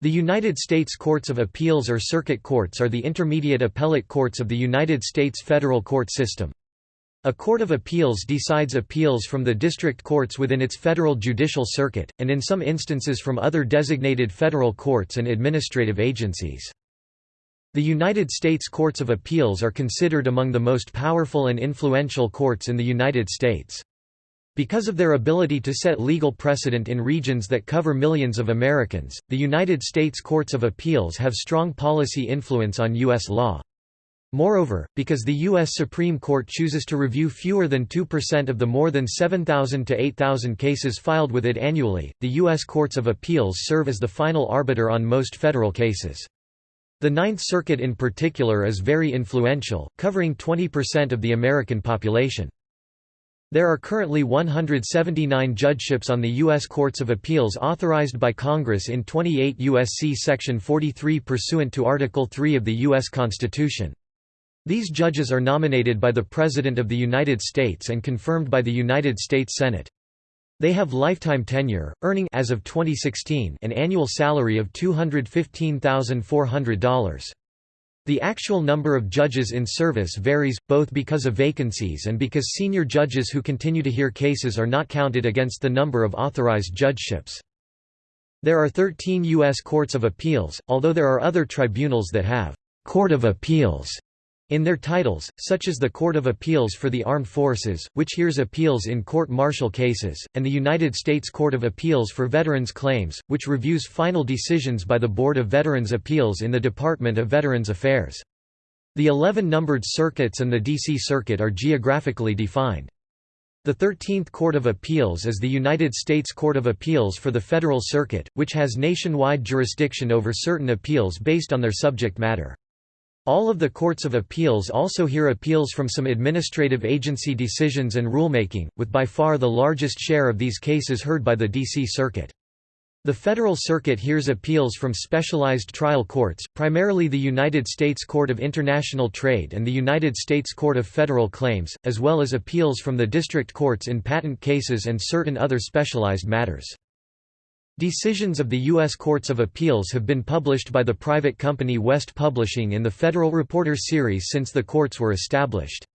The United States Courts of Appeals or Circuit Courts are the intermediate appellate courts of the United States federal court system. A court of appeals decides appeals from the district courts within its federal judicial circuit, and in some instances from other designated federal courts and administrative agencies. The United States Courts of Appeals are considered among the most powerful and influential courts in the United States. Because of their ability to set legal precedent in regions that cover millions of Americans, the United States Courts of Appeals have strong policy influence on U.S. law. Moreover, because the U.S. Supreme Court chooses to review fewer than 2% of the more than 7,000 to 8,000 cases filed with it annually, the U.S. Courts of Appeals serve as the final arbiter on most federal cases. The Ninth Circuit in particular is very influential, covering 20% of the American population. There are currently 179 judgeships on the U.S. Courts of Appeals authorized by Congress in 28 U.S.C. Section 43 pursuant to Article 3 of the U.S. Constitution. These judges are nominated by the President of the United States and confirmed by the United States Senate. They have lifetime tenure, earning as of 2016 an annual salary of $215,400. The actual number of judges in service varies, both because of vacancies and because senior judges who continue to hear cases are not counted against the number of authorized judgeships. There are 13 U.S. Courts of Appeals, although there are other tribunals that have «Court of Appeals» in their titles, such as the Court of Appeals for the Armed Forces, which hears appeals in court-martial cases, and the United States Court of Appeals for Veterans Claims, which reviews final decisions by the Board of Veterans' Appeals in the Department of Veterans Affairs. The 11 numbered circuits and the D.C. Circuit are geographically defined. The 13th Court of Appeals is the United States Court of Appeals for the Federal Circuit, which has nationwide jurisdiction over certain appeals based on their subject matter. All of the courts of appeals also hear appeals from some administrative agency decisions and rulemaking, with by far the largest share of these cases heard by the D.C. Circuit. The Federal Circuit hears appeals from specialized trial courts, primarily the United States Court of International Trade and the United States Court of Federal Claims, as well as appeals from the district courts in patent cases and certain other specialized matters. Decisions of the U.S. Courts of Appeals have been published by the private company West Publishing in the Federal Reporter series since the courts were established.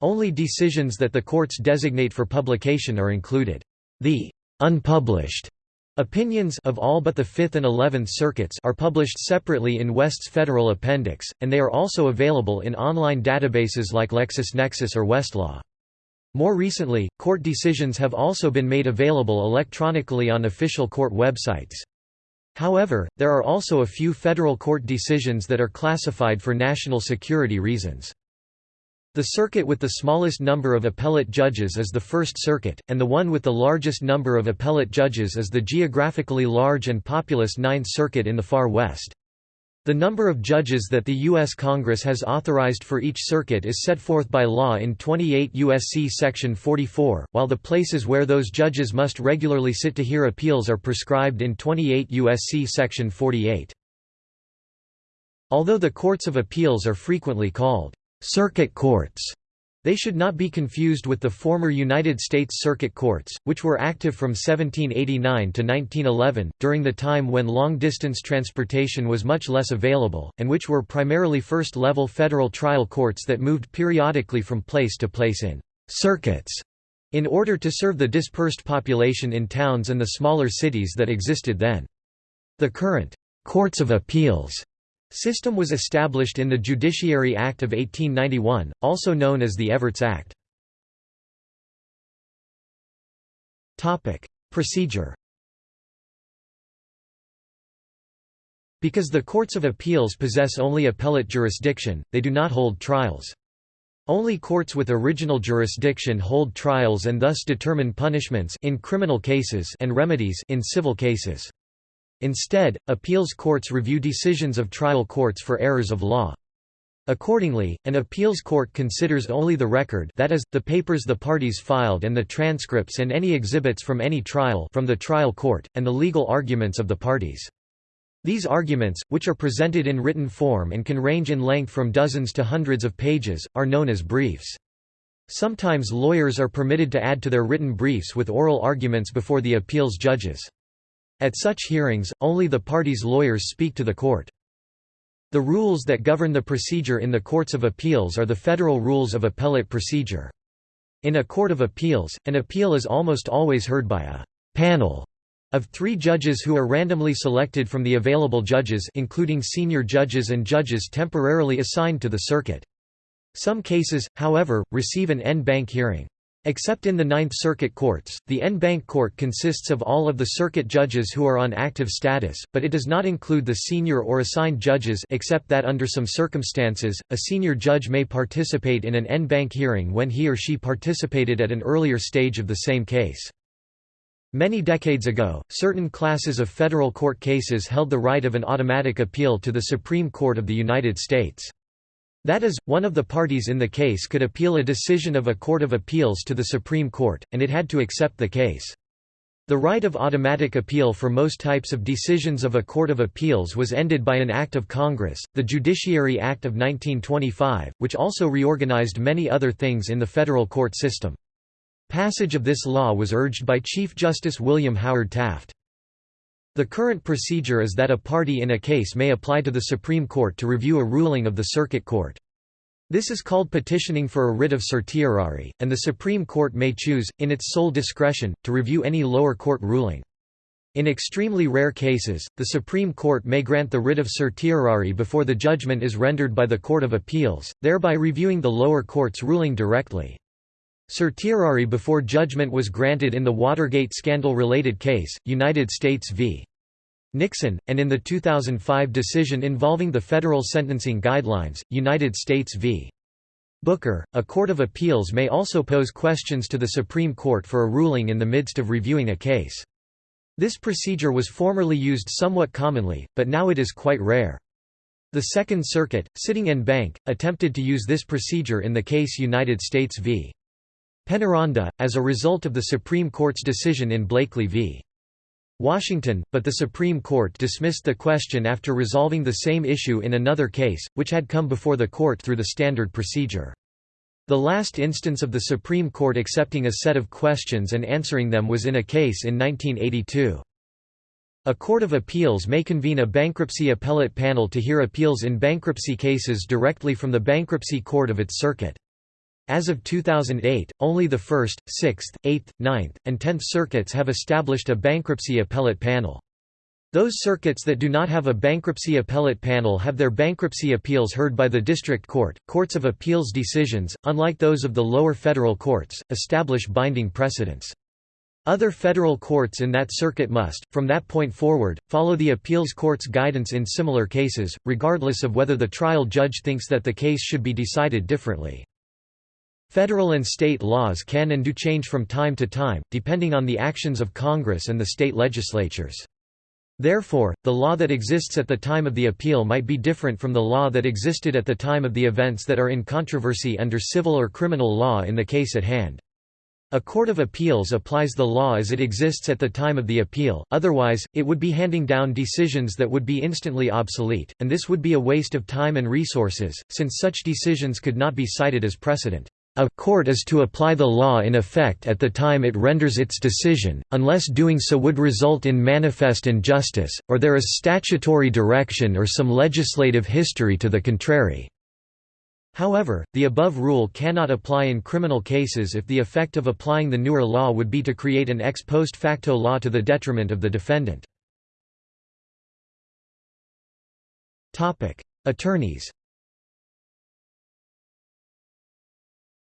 Only decisions that the courts designate for publication are included. The unpublished opinions of all but the Fifth and Eleventh Circuits are published separately in West's Federal Appendix, and they are also available in online databases like LexisNexis or Westlaw. More recently, court decisions have also been made available electronically on official court websites. However, there are also a few federal court decisions that are classified for national security reasons. The circuit with the smallest number of appellate judges is the First Circuit, and the one with the largest number of appellate judges is the geographically large and populous Ninth Circuit in the far west. The number of judges that the U.S. Congress has authorized for each circuit is set forth by law in 28 U.S.C. Section 44, while the places where those judges must regularly sit to hear appeals are prescribed in 28 U.S.C. Section 48. Although the courts of appeals are frequently called circuit courts, they should not be confused with the former United States Circuit Courts, which were active from 1789 to 1911, during the time when long-distance transportation was much less available, and which were primarily first-level federal trial courts that moved periodically from place to place in «circuits» in order to serve the dispersed population in towns and the smaller cities that existed then. The current «courts of appeals» System was established in the Judiciary Act of 1891, also known as the Evarts Act. Procedure Because the courts of appeals possess only appellate jurisdiction, they do not hold trials. Only courts with original jurisdiction hold trials and thus determine punishments in criminal cases and remedies in civil cases. Instead, appeals courts review decisions of trial courts for errors of law. Accordingly, an appeals court considers only the record that is, the papers the parties filed and the transcripts and any exhibits from any trial from the trial court, and the legal arguments of the parties. These arguments, which are presented in written form and can range in length from dozens to hundreds of pages, are known as briefs. Sometimes lawyers are permitted to add to their written briefs with oral arguments before the appeals judges. At such hearings, only the party's lawyers speak to the court. The rules that govern the procedure in the courts of appeals are the Federal Rules of Appellate Procedure. In a court of appeals, an appeal is almost always heard by a «panel» of three judges who are randomly selected from the available judges including senior judges and judges temporarily assigned to the circuit. Some cases, however, receive an en banc hearing. Except in the Ninth Circuit courts, the en banc court consists of all of the circuit judges who are on active status, but it does not include the senior or assigned judges except that under some circumstances, a senior judge may participate in an en banc hearing when he or she participated at an earlier stage of the same case. Many decades ago, certain classes of federal court cases held the right of an automatic appeal to the Supreme Court of the United States. That is, one of the parties in the case could appeal a decision of a court of appeals to the Supreme Court, and it had to accept the case. The right of automatic appeal for most types of decisions of a court of appeals was ended by an act of Congress, the Judiciary Act of 1925, which also reorganized many other things in the federal court system. Passage of this law was urged by Chief Justice William Howard Taft. The current procedure is that a party in a case may apply to the Supreme Court to review a ruling of the Circuit Court. This is called petitioning for a writ of certiorari, and the Supreme Court may choose, in its sole discretion, to review any lower court ruling. In extremely rare cases, the Supreme Court may grant the writ of certiorari before the judgment is rendered by the Court of Appeals, thereby reviewing the lower court's ruling directly. Certiorari before judgment was granted in the Watergate scandal-related case, United States v. Nixon, and in the 2005 decision involving the federal sentencing guidelines, United States v. Booker, a court of appeals may also pose questions to the Supreme Court for a ruling in the midst of reviewing a case. This procedure was formerly used somewhat commonly, but now it is quite rare. The Second Circuit, sitting en banc, attempted to use this procedure in the case United States v. Penaranda, as a result of the Supreme Court's decision in Blakely v. Washington, but the Supreme Court dismissed the question after resolving the same issue in another case, which had come before the court through the standard procedure. The last instance of the Supreme Court accepting a set of questions and answering them was in a case in 1982. A court of appeals may convene a bankruptcy appellate panel to hear appeals in bankruptcy cases directly from the bankruptcy court of its circuit. As of 2008, only the 1st, 6th, 8th, 9th, and 10th circuits have established a bankruptcy appellate panel. Those circuits that do not have a bankruptcy appellate panel have their bankruptcy appeals heard by the district court. Courts of appeals decisions, unlike those of the lower federal courts, establish binding precedents. Other federal courts in that circuit must, from that point forward, follow the appeals court's guidance in similar cases, regardless of whether the trial judge thinks that the case should be decided differently. Federal and state laws can and do change from time to time, depending on the actions of Congress and the state legislatures. Therefore, the law that exists at the time of the appeal might be different from the law that existed at the time of the events that are in controversy under civil or criminal law in the case at hand. A court of appeals applies the law as it exists at the time of the appeal, otherwise, it would be handing down decisions that would be instantly obsolete, and this would be a waste of time and resources, since such decisions could not be cited as precedent. A court is to apply the law in effect at the time it renders its decision, unless doing so would result in manifest injustice, or there is statutory direction or some legislative history to the contrary. However, the above rule cannot apply in criminal cases if the effect of applying the newer law would be to create an ex post facto law to the detriment of the defendant. Attorneys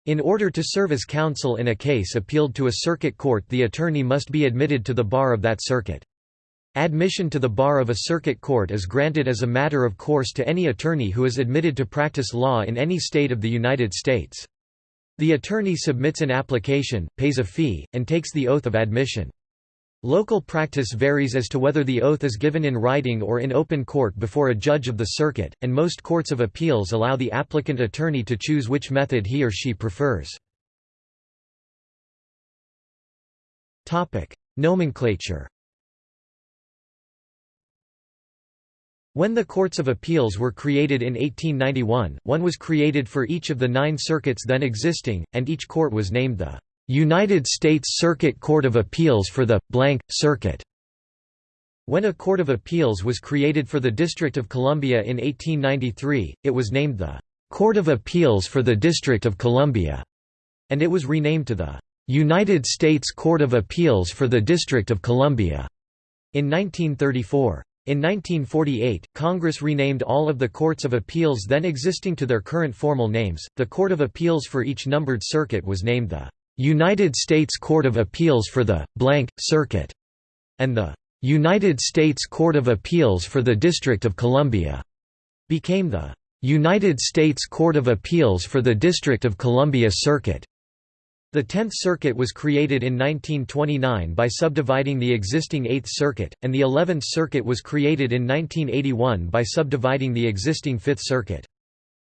In order to serve as counsel in a case appealed to a circuit court the attorney must be admitted to the bar of that circuit. Admission to the bar of a circuit court is granted as a matter of course to any attorney who is admitted to practice law in any state of the United States. The attorney submits an application, pays a fee, and takes the oath of admission. Local practice varies as to whether the oath is given in writing or in open court before a judge of the circuit, and most courts of appeals allow the applicant attorney to choose which method he or she prefers. Nomenclature When the courts of appeals were created in 1891, one was created for each of the nine circuits then existing, and each court was named the United States Circuit Court of Appeals for the blank circuit. When a Court of Appeals was created for the District of Columbia in 1893, it was named the Court of Appeals for the District of Columbia, and it was renamed to the United States Court of Appeals for the District of Columbia in 1934. In 1948, Congress renamed all of the courts of appeals then existing to their current formal names. The Court of Appeals for each numbered circuit was named the United States Court of Appeals for the blank circuit and the United States Court of Appeals for the District of Columbia became the United States Court of Appeals for the District of Columbia Circuit. The Tenth Circuit was created in 1929 by subdividing the existing Eighth Circuit, and the Eleventh Circuit was created in 1981 by subdividing the existing Fifth Circuit.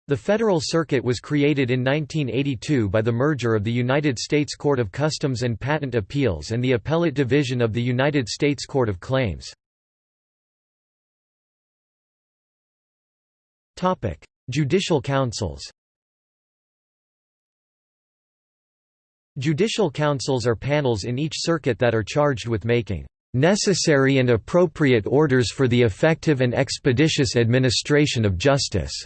The Federal Circuit was created in 1982 by the merger of the United States Court of Customs and Patent Appeals and the Appellate Division of the United States Court of Claims. Judicial councils Judicial councils are panels in each circuit that are charged with making necessary and appropriate orders for the effective and expeditious administration of justice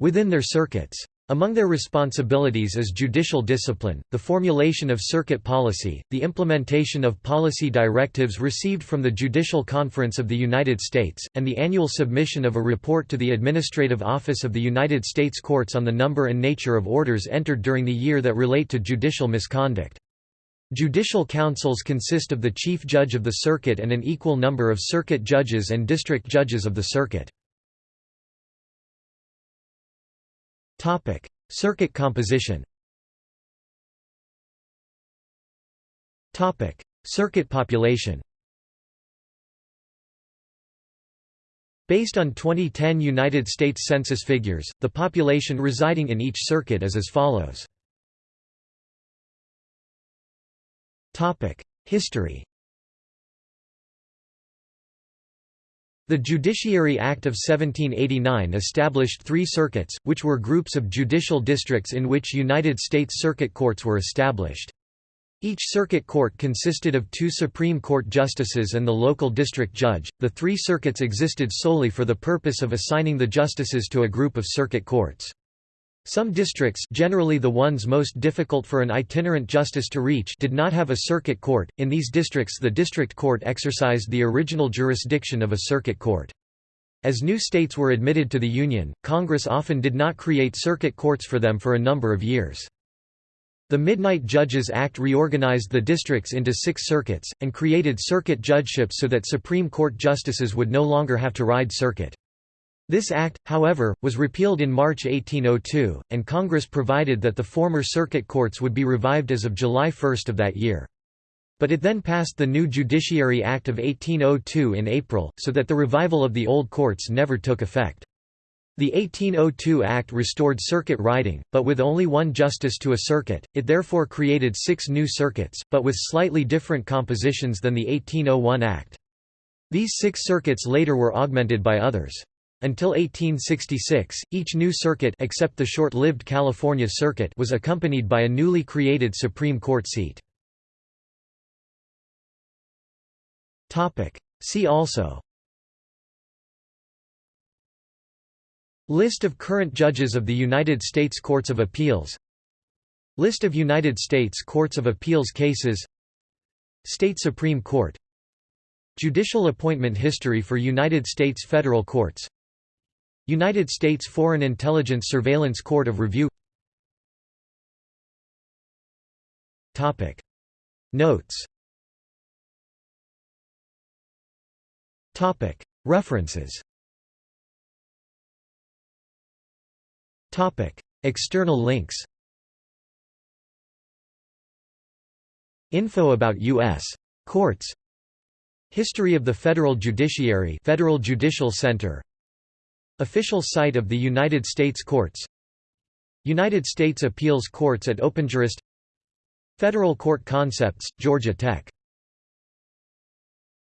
within their circuits. Among their responsibilities is judicial discipline, the formulation of circuit policy, the implementation of policy directives received from the Judicial Conference of the United States, and the annual submission of a report to the Administrative Office of the United States Courts on the number and nature of orders entered during the year that relate to judicial misconduct. Judicial councils consist of the chief judge of the circuit and an equal number of circuit judges and district judges of the circuit. Topic: Circuit composition. Topic: Circuit population. Based on 2010 United States Census figures, the population residing in each circuit is as follows. Topic: History. The Judiciary Act of 1789 established three circuits, which were groups of judicial districts in which United States Circuit Courts were established. Each circuit court consisted of two Supreme Court justices and the local district judge. The three circuits existed solely for the purpose of assigning the justices to a group of circuit courts. Some districts generally the ones most difficult for an itinerant justice to reach did not have a circuit court, in these districts the district court exercised the original jurisdiction of a circuit court. As new states were admitted to the Union, Congress often did not create circuit courts for them for a number of years. The Midnight Judges Act reorganized the districts into six circuits, and created circuit judgeships so that Supreme Court justices would no longer have to ride circuit. This act, however, was repealed in March 1802, and Congress provided that the former circuit courts would be revived as of July 1 of that year. But it then passed the new Judiciary Act of 1802 in April, so that the revival of the old courts never took effect. The 1802 Act restored circuit riding, but with only one justice to a circuit, it therefore created six new circuits, but with slightly different compositions than the 1801 Act. These six circuits later were augmented by others. Until 1866, each new circuit except the short-lived California Circuit was accompanied by a newly created Supreme Court seat. See also. List of current judges of the United States Courts of Appeals. List of United States Courts of Appeals cases. State Supreme Court. Judicial appointment history for United States federal courts United States Foreign Intelligence Surveillance Court of Review. Notes. References. External links. Info about U.S. courts. History of the Federal Judiciary Federal Judicial Center Official site of the United States Courts United States Appeals Courts at OpenJurist Federal Court Concepts, Georgia Tech